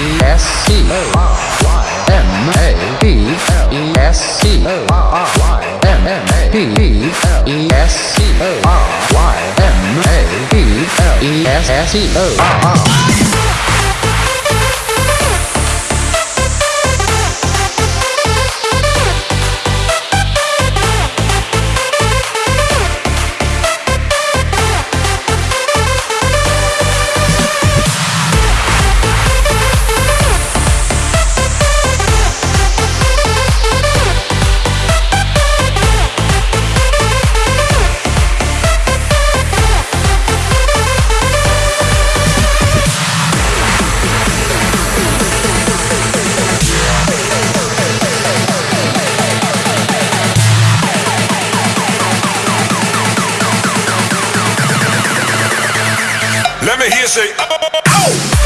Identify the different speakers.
Speaker 1: E S C O R Y M A B L E S C O R Y M M A B B L E S C O R Y M A B L E S S C O R R
Speaker 2: Miami hear say, oh. oh, oh.